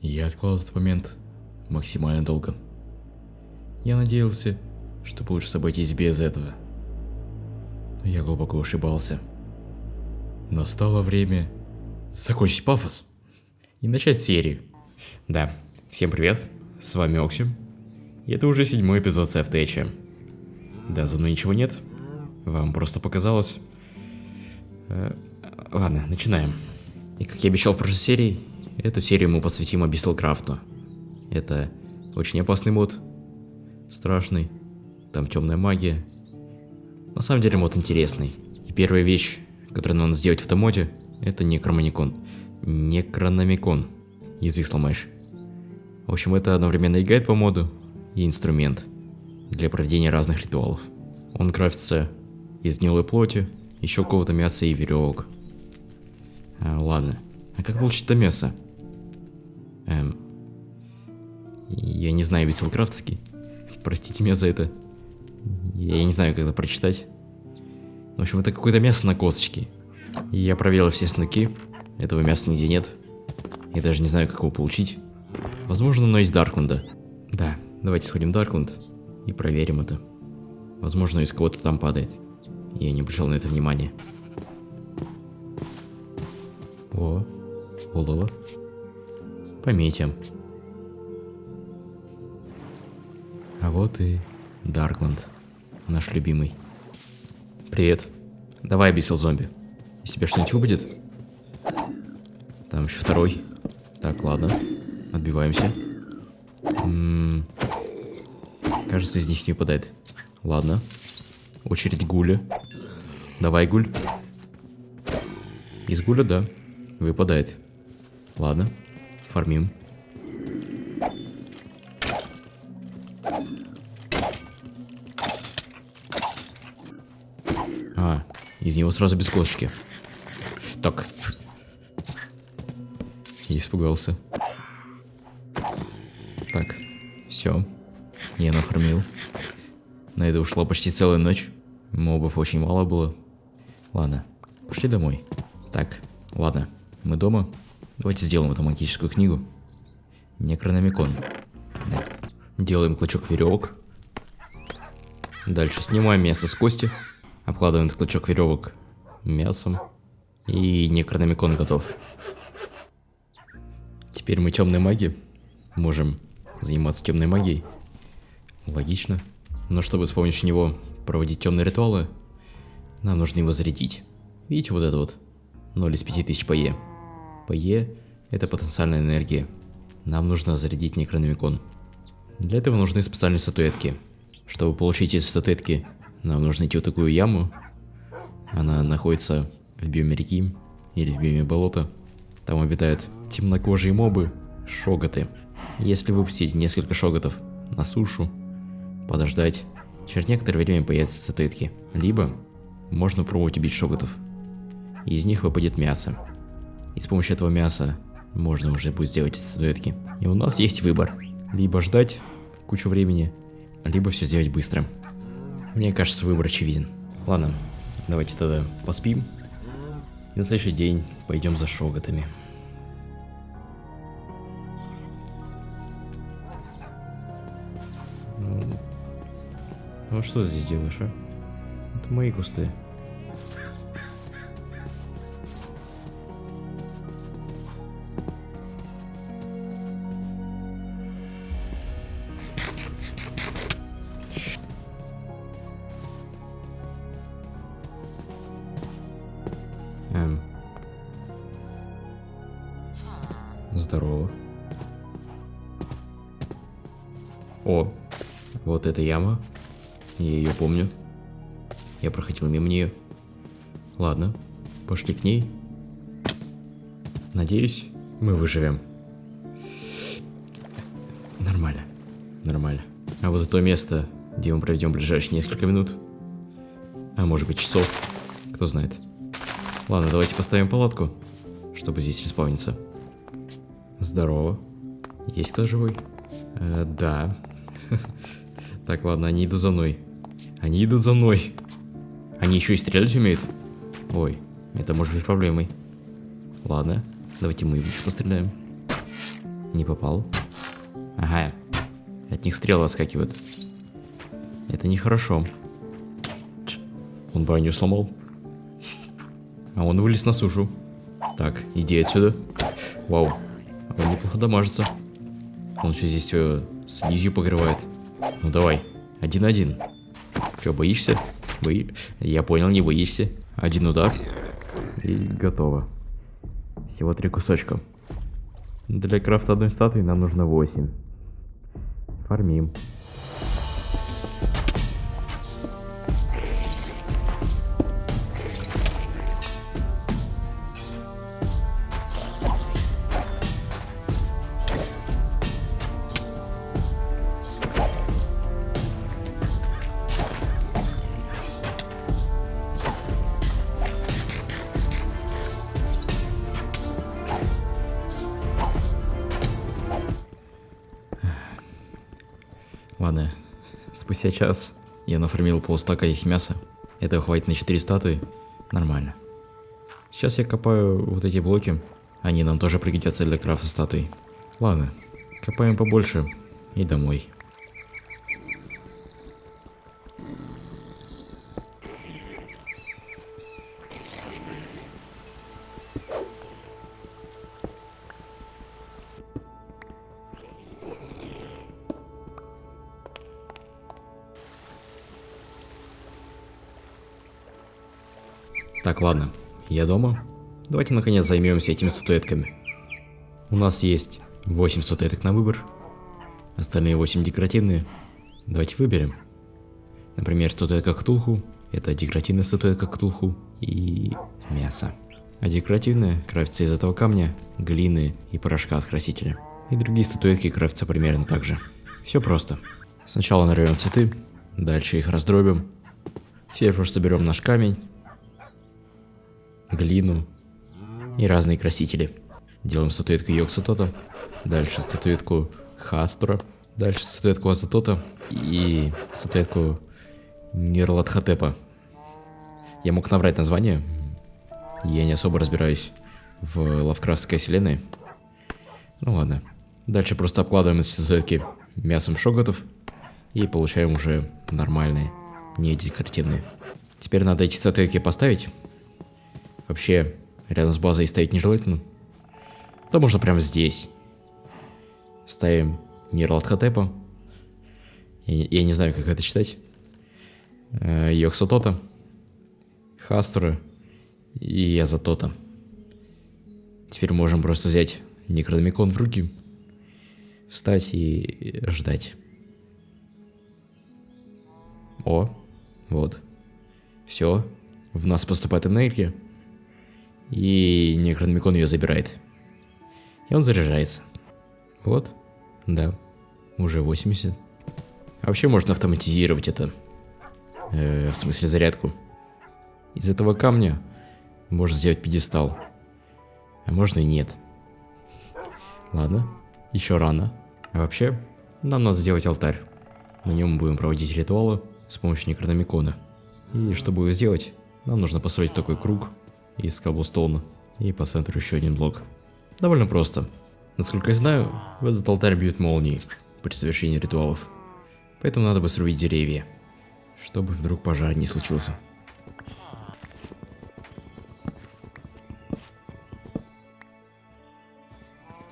Я откладывал этот момент максимально долго. Я надеялся, что получится обойтись без этого. Но я глубоко ошибался. Настало время закончить пафос и начать серию. Да, всем привет, с вами Оксим. И это уже седьмой эпизод Сэфтэча. Да, за мной ничего нет, вам просто показалось. Э, ладно, начинаем. И как я обещал в прошлой серии, эту серию мы посвятим Абиссалкрафту. Это очень опасный мод, страшный, там темная магия. На самом деле мод интересный. И первая вещь, которую надо сделать в этом моде, это некромоникон. Некрономикон. Язык сломаешь. В общем, это одновременно и гайд по моду, и инструмент для проведения разных ритуалов. Он крафтится из гнилой плоти, еще какого-то мяса и веревок. А, ладно. А как получить это мясо? Эм, я не знаю веселкрафтский. Простите меня за это. Я не знаю, как это прочитать. В общем, это какое-то мясо на косточке. Я проверил все снуки. Этого мяса нигде нет. Я даже не знаю, как его получить. Возможно, оно из Даркленда. Да, давайте сходим в Даркленд и проверим это. Возможно, из кого-то там падает. Я не обращал на это внимания. О, олово. Пометим. А вот и Даркленд, наш любимый. Привет. Давай, бесил зомби. Из тебя что-нибудь выпадет? Там еще второй. Так, ладно. Отбиваемся. М -м -м. Кажется, из них не выпадает. Ладно. Очередь гуля. Давай, гуль. Из гуля, да. Выпадает. Ладно. Фармим. А, из него сразу без косточки. Так. Я испугался. Так, все. Я нафармил. На это ушла почти целая ночь. Мобов очень мало было. Ладно, пошли домой. Так, ладно, мы дома. Давайте сделаем эту магическую книгу. Некрономикон. Да. Делаем клочок веревок. Дальше снимаем мясо с кости. Обкладываем этот клочок веревок мясом. И некрономикон готов. Теперь мы темные маги. Можем заниматься темной магией. Логично. Но чтобы с помощью него проводить темные ритуалы, нам нужно его зарядить. Видите вот это вот? 0 из 5000 по Е. По Е это потенциальная энергия. Нам нужно зарядить некрономикон. Для этого нужны специальные статуэтки. Чтобы получить эти статуэтки, нам нужно идти в такую яму. Она находится в биоме реки или в биоме болота. Там обитают темнокожие мобы, шоготы. Если выпустить несколько шоготов на сушу, подождать, Через некоторое время появятся статуэтки. Либо можно пробовать убить шоготов. Из них выпадет мясо. И с помощью этого мяса можно уже будет сделать эти статуэтки. И у нас есть выбор. Либо ждать кучу времени, либо все сделать быстро. Мне кажется, выбор очевиден. Ладно, давайте тогда поспим. И на следующий день пойдем за шоготами. Ну что здесь делаешь, а? Это мои кусты. Здорово. О, вот эта яма. Я ее помню. Я проходил мимо нее. Ладно, пошли к ней. Надеюсь, мы выживем. Нормально. Нормально. А вот это место, где мы проведем ближайшие несколько минут. А может быть часов. Кто знает. Ладно, давайте поставим палатку, чтобы здесь респавниться. Здорово. Есть кто живой? Э, да. Так, ладно, они идут за мной. Они идут за мной. Они еще и стрелять умеют? Ой, это может быть проблемой. Ладно, давайте мы еще постреляем. Не попал. Ага. От них стрелы отскакивают. Это нехорошо. Он броню сломал. А он вылез на сушу. Так, иди отсюда. Вау. Он неплохо дамажится. Он что здесь все слизью покрывает. Ну давай, один-один. Че, боишься? Бои... Я понял, не боишься. Один удар. И готово. Всего три кусочка. Для крафта одной статуи нам нужно 8. Фармим. Ладно, спустя час я нафармил полстака их мяса. Этого хватит на 4 статуи. Нормально. Сейчас я копаю вот эти блоки. Они нам тоже пригодятся для крафта статуй. Ладно, копаем побольше и домой. Так, ладно, я дома. Давайте наконец займемся этими статуэтками. У нас есть 8 статуэток на выбор. Остальные 8 декоративные. Давайте выберем. Например, статуэтка Ктулху. Это декоративная статуэтка Ктулху и мясо. А декоративная крафтится из этого камня, глины и порошка с красителя. И другие статуэтки крафтятся примерно так же. Все просто. Сначала нарвем цветы, дальше их раздробим. Теперь просто берем наш камень, глину и разные красители. Делаем статуэтку Йоксутота, дальше статуэтку Хастура, дальше статуэтку Азатота и статуэтку Нирладхотепа. Я мог наврать название, я не особо разбираюсь в лавкрафтской вселенной. Ну ладно. Дальше просто обкладываем эти статуэтки мясом шоготов и получаем уже нормальные, не декоративные. Теперь надо эти статуэтки поставить Вообще, рядом с базой стоять нежелательно. То можно прямо здесь. Ставим Нирладхотепа. Я, я не знаю, как это читать. Э, Йоксотота. Хастура. И Язатота. Теперь можем просто взять Некрономикон в руки, встать и ждать. О, вот. Все, в нас поступает энергия. И Некрономикон ее забирает. И он заряжается. Вот. Да. Уже 80. А вообще можно автоматизировать это. Э, в смысле зарядку. Из этого камня можно сделать пьедестал. А можно и нет. Ладно. Еще рано. А вообще, нам надо сделать алтарь. На нем мы будем проводить ритуалы с помощью Некрономикона. И чтобы его сделать, нам нужно построить такой круг из каблстоуна. И по центру еще один блок. Довольно просто. Насколько я знаю, в этот алтарь бьют молнии при совершении ритуалов. Поэтому надо бы срубить деревья, чтобы вдруг пожар не случился.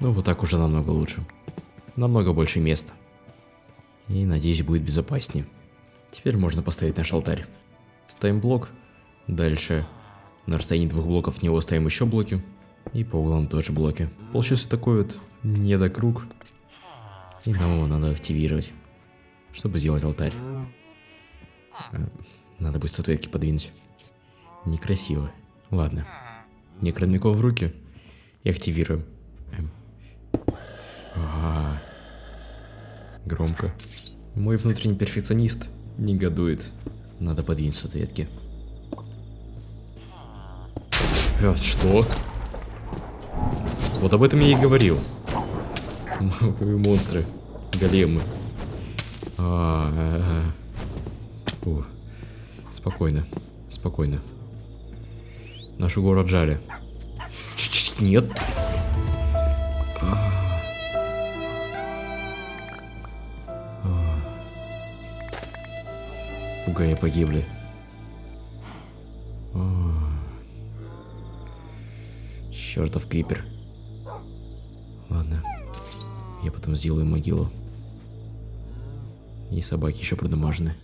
Ну вот так уже намного лучше. Намного больше места. И надеюсь будет безопаснее. Теперь можно поставить наш алтарь. Ставим блок. Дальше на расстоянии двух блоков в него ставим еще блоки. И по углам тоже блоки. Получился такой вот недокруг. И нам его надо активировать, чтобы сделать алтарь. Э, надо будет статуэтки подвинуть. Некрасиво. Ладно. Некромиков в руки и активируем. Эм. А -а -а. Громко. Мой внутренний перфекционист негодует. Надо подвинуть статуэтки. Э, что? Вот об этом я и говорил. Монстры. Големы. А э, э. -а -а. О. Спокойно. Спокойно. Нашу город жали. Нет. Пугая погибли. Чертов крипер. Ладно. Я потом сделаю могилу. И собаки еще продамажены.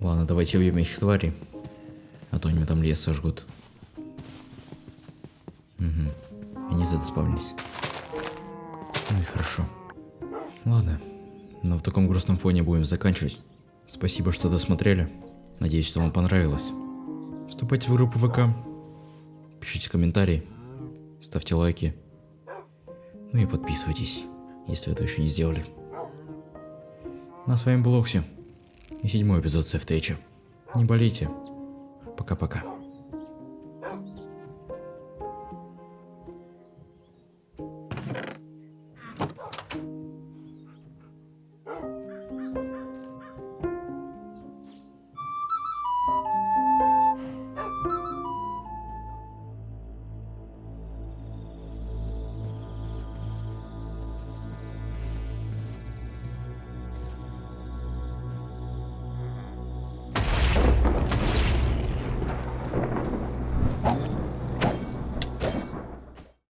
Ладно, давайте убьем этих тварей. А то они там лес сожгут. Угу. Они задоспавнились. Ну и хорошо. Ладно. Но в таком грустном фоне будем заканчивать. Спасибо, что досмотрели. Надеюсь, что вам понравилось. Вступайте в группу ВК. Пишите комментарии. Ставьте лайки. Ну и подписывайтесь, если этого еще не сделали. Ну а с вами был Окси и седьмой эпизод Сефтейча. Не болейте. Пока-пока.